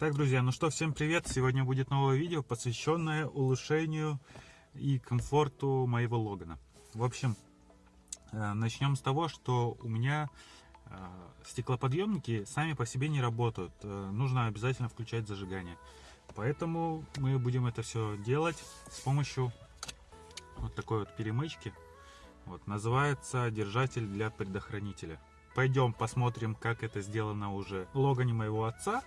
Так, друзья, ну что, всем привет! Сегодня будет новое видео, посвященное улучшению и комфорту моего Логана. В общем, э, начнем с того, что у меня э, стеклоподъемники сами по себе не работают. Э, нужно обязательно включать зажигание. Поэтому мы будем это все делать с помощью вот такой вот перемычки. Вот, называется держатель для предохранителя. Пойдем посмотрим, как это сделано уже в Логане моего отца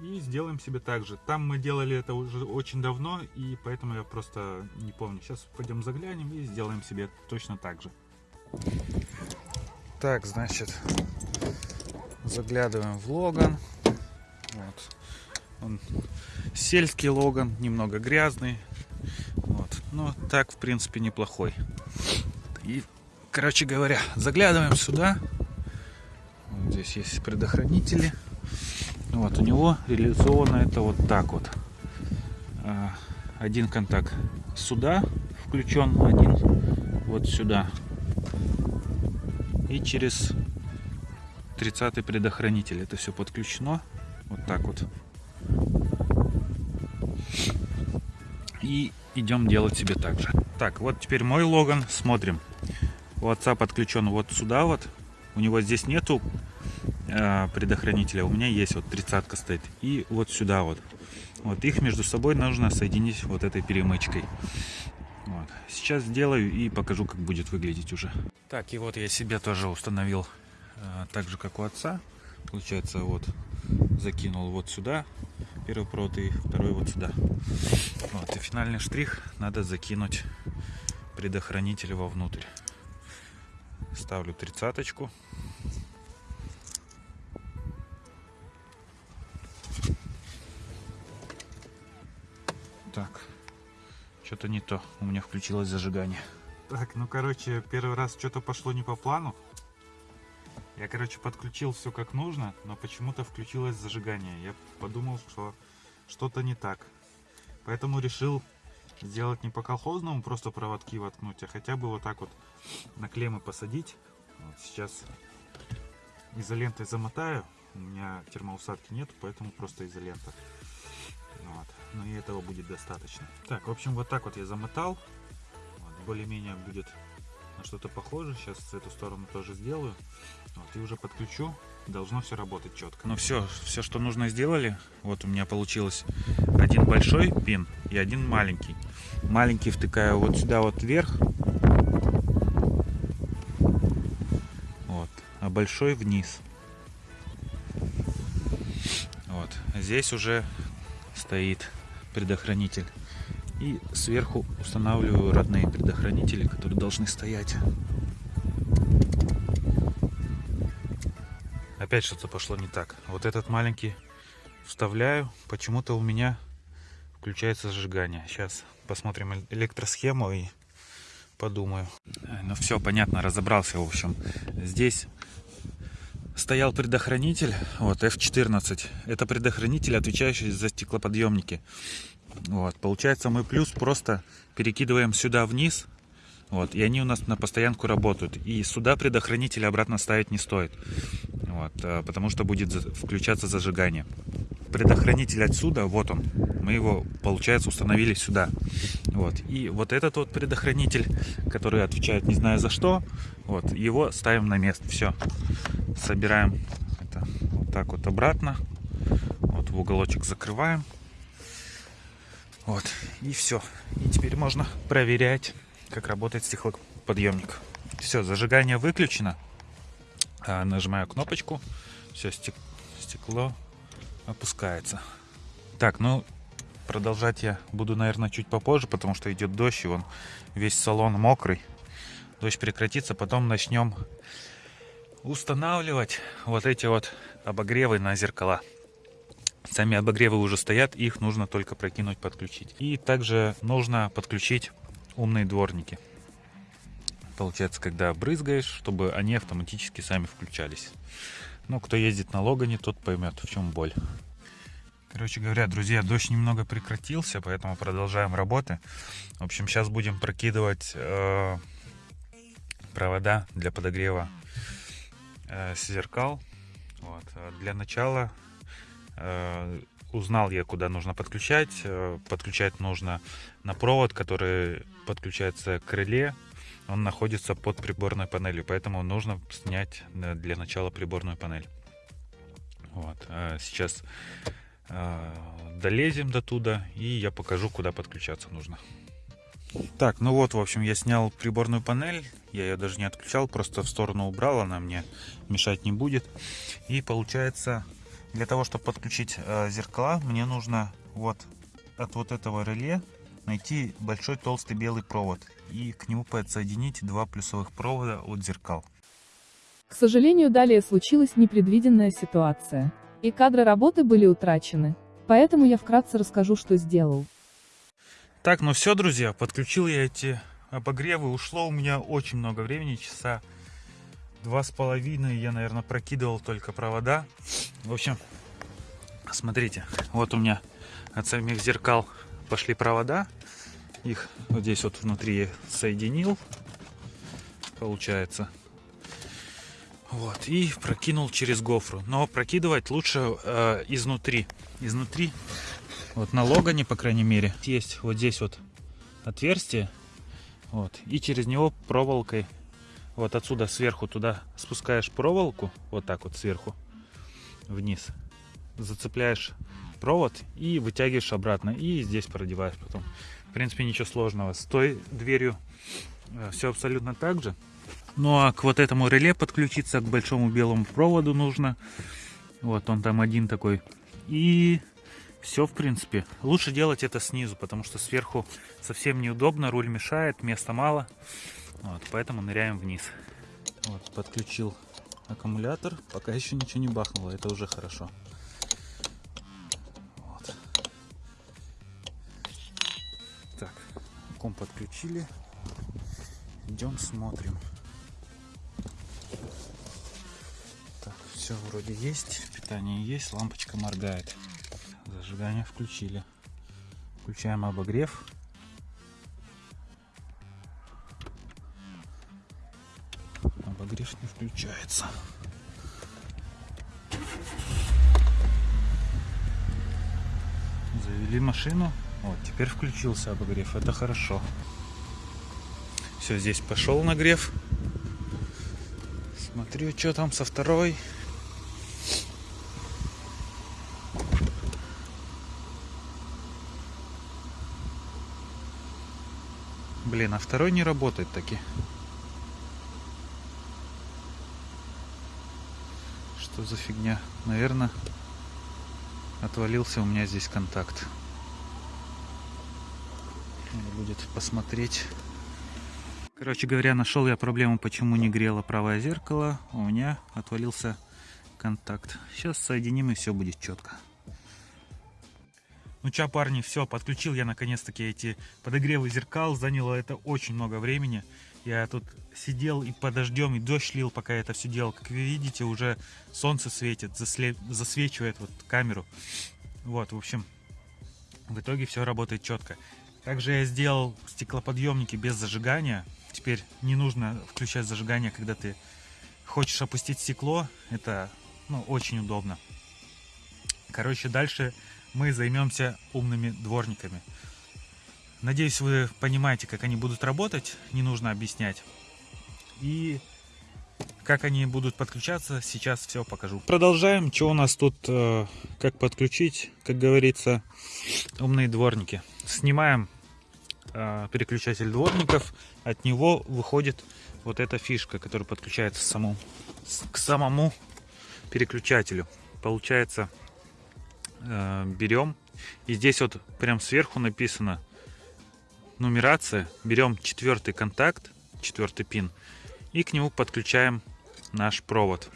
и сделаем себе так же. Там мы делали это уже очень давно, и поэтому я просто не помню. Сейчас пойдем заглянем и сделаем себе точно так же. Так, значит, заглядываем в Логан. Вот. Он сельский Логан, немного грязный. Вот. Но так, в принципе, неплохой. И, короче говоря, заглядываем сюда. Здесь есть предохранители. Вот, у него реализовано это вот так вот. А, один контакт сюда включен, один вот сюда. И через 30 предохранитель это все подключено. Вот так вот. И идем делать себе так же. Так, вот теперь мой Логан. Смотрим. У отца подключен вот сюда вот. У него здесь нету предохранителя. У меня есть вот тридцатка стоит. И вот сюда вот. Вот их между собой нужно соединить вот этой перемычкой. Вот. Сейчас сделаю и покажу, как будет выглядеть уже. Так, и вот я себе тоже установил э, так же, как у отца. Получается, вот закинул вот сюда первый провод и второй вот сюда. Вот, и финальный штрих надо закинуть предохранитель вовнутрь. Ставлю тридцаточку. Что-то не то. У меня включилось зажигание. Так, ну короче, первый раз что-то пошло не по плану. Я, короче, подключил все как нужно, но почему-то включилось зажигание. Я подумал, что что-то не так. Поэтому решил сделать не по колхозному, просто проводки воткнуть, а хотя бы вот так вот на клеммы посадить. Вот сейчас изолентой замотаю. У меня термоусадки нет, поэтому просто изолента. Но и этого будет достаточно. Так, в общем, вот так вот я замотал. Вот, Более-менее будет на что-то похоже. Сейчас эту сторону тоже сделаю. Вот, и уже подключу. Должно все работать четко. Ну все, все, что нужно сделали. Вот у меня получилось один большой пин и один маленький. Маленький втыкаю вот сюда вот вверх. Вот. А большой вниз. Вот. Здесь уже стоит предохранитель. И сверху устанавливаю родные предохранители, которые должны стоять. Опять что-то пошло не так. Вот этот маленький вставляю. Почему-то у меня включается зажигание. Сейчас посмотрим электросхему и подумаю. Ну все, понятно, разобрался, в общем. Здесь стоял предохранитель, вот F14. Это предохранитель, отвечающий за стеклоподъемники. Вот, получается мы плюс просто перекидываем сюда вниз, вот, и они у нас на постоянку работают. И сюда предохранитель обратно ставить не стоит, вот, э, потому что будет включаться зажигание. Предохранитель отсюда, вот он, мы его, получается, установили сюда. Вот, и вот этот вот предохранитель, который отвечает не знаю за что, вот, его ставим на место, все собираем это вот так вот обратно. Вот в уголочек закрываем. Вот, и все. И теперь можно проверять, как работает стеклоподъемник. Все, зажигание выключено. А, нажимаю кнопочку. Все, стекло опускается. Так, ну, продолжать я буду, наверное, чуть попозже, потому что идет дождь, и он весь салон мокрый. Дождь прекратится, потом начнем устанавливать вот эти вот обогревы на зеркала. Сами обогревы уже стоят, их нужно только прокинуть, подключить. И также нужно подключить умные дворники. Получается, когда брызгаешь, чтобы они автоматически сами включались. Ну, кто ездит на Логане, тот поймет, в чем боль. Короче говоря, друзья, дождь немного прекратился, поэтому продолжаем работы. В общем, сейчас будем прокидывать э, провода для подогрева э, зеркал. Вот. Для начала э, узнал я, куда нужно подключать. Э, подключать нужно на провод, который подключается к реле. Он находится под приборной панелью, поэтому нужно снять для начала приборную панель. Вот. Сейчас долезем до туда, и я покажу, куда подключаться нужно. Так, ну вот, в общем, я снял приборную панель. Я ее даже не отключал, просто в сторону убрал, она мне мешать не будет. И получается, для того, чтобы подключить э, зеркала, мне нужно вот от вот этого реле найти большой толстый белый провод и к нему подсоединить два плюсовых провода от зеркал. К сожалению, далее случилась непредвиденная ситуация, и кадры работы были утрачены, поэтому я вкратце расскажу, что сделал. Так, ну все, друзья, подключил я эти обогревы, ушло у меня очень много времени, часа два с половиной, я, наверное, прокидывал только провода. В общем, смотрите, вот у меня от самих зеркал пошли провода, их вот здесь вот внутри соединил, получается. Вот, и прокинул через гофру. Но прокидывать лучше э, изнутри. Изнутри, вот на логане, по крайней мере, есть вот здесь вот отверстие. Вот, и через него проволокой, вот отсюда сверху туда спускаешь проволоку, вот так вот сверху, вниз. Зацепляешь провод и вытягиваешь обратно. И здесь продеваешь потом. В принципе, ничего сложного. С той дверью э, все абсолютно так же. Ну а к вот этому реле подключиться, к большому белому проводу нужно. Вот он там один такой. И все, в принципе. Лучше делать это снизу, потому что сверху совсем неудобно, руль мешает, места мало. Вот, поэтому ныряем вниз. Вот, подключил аккумулятор. Пока еще ничего не бахнуло, это уже хорошо. Вот. Так, комп подключили. Идем смотрим. все вроде есть, питание есть, лампочка моргает. Зажигание включили. Включаем обогрев. Обогрев не включается. Завели машину. Вот, теперь включился обогрев. Это хорошо. Все, здесь пошел нагрев. Смотрю, что там со второй. Блин, а второй не работает таки. Что за фигня? Наверное, отвалился у меня здесь контакт. Надо будет посмотреть. Короче говоря, нашел я проблему, почему не грело правое зеркало. У меня отвалился контакт. Сейчас соединим и все будет четко. Ну чё, парни, все, подключил я наконец-таки эти подогревы зеркал. Заняло это очень много времени. Я тут сидел и подождем, и дождь лил, пока я это все делал. Как вы видите, уже солнце светит, засле... засвечивает вот камеру. Вот, в общем, в итоге все работает четко. Также я сделал стеклоподъемники без зажигания. Теперь не нужно включать зажигание, когда ты хочешь опустить стекло. Это ну, очень удобно. Короче, дальше мы займемся умными дворниками. Надеюсь, вы понимаете, как они будут работать, не нужно объяснять. И как они будут подключаться, сейчас все покажу. Продолжаем, что у нас тут, э, как подключить, как говорится, умные дворники. Снимаем э, переключатель дворников, от него выходит вот эта фишка, которая подключается саму, к самому переключателю. Получается э, берем. И здесь вот прям сверху написано нумерация. Берем четвертый контакт, четвертый пин. И к нему подключаем наш провод.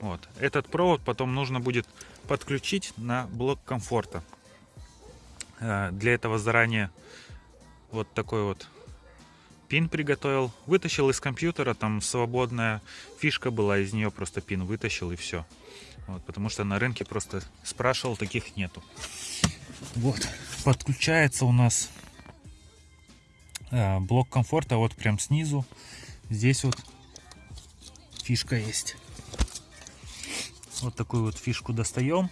Вот. Этот провод потом нужно будет подключить на блок комфорта. Э, для этого заранее вот такой вот пин приготовил. Вытащил из компьютера, там свободная фишка была, из нее просто пин вытащил и все. Вот, потому что на рынке просто спрашивал, таких нету. Вот, подключается у нас а, блок комфорта вот прям снизу. Здесь вот фишка есть. Вот такую вот фишку достаем.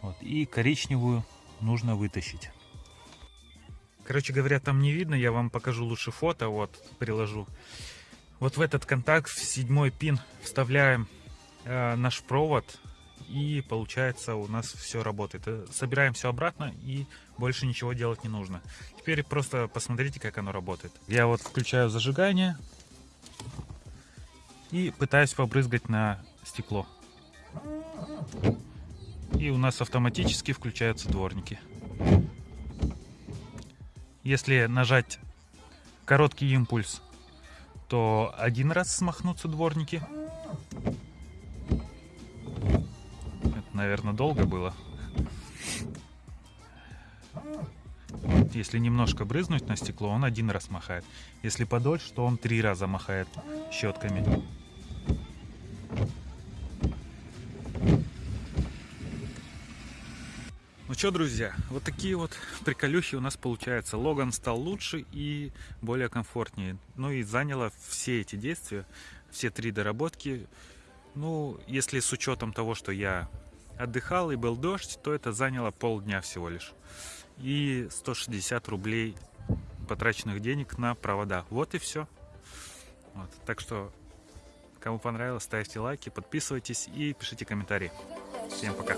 Вот, и коричневую нужно вытащить. Короче говоря, там не видно, я вам покажу лучше фото, вот, приложу. Вот в этот контакт, в седьмой пин, вставляем э, наш провод, и получается у нас все работает. Э, Собираем все обратно, и больше ничего делать не нужно. Теперь просто посмотрите, как оно работает. Я вот включаю зажигание и пытаюсь побрызгать на стекло. И у нас автоматически включаются дворники. Если нажать короткий импульс, то один раз смахнутся дворники. Наверное, долго было. Если немножко брызнуть на стекло, он один раз махает. Если подольше, то он три раза махает щетками. Ну что, друзья, вот такие вот приколюхи у нас получаются. Логан стал лучше и более комфортнее. Ну и заняло все эти действия, все три доработки. Ну, если с учетом того, что я отдыхал и был дождь, то это заняло полдня всего лишь. И 160 рублей потраченных денег на провода. Вот и все. Вот. Так что, кому понравилось, ставьте лайки, подписывайтесь и пишите комментарии. Всем пока.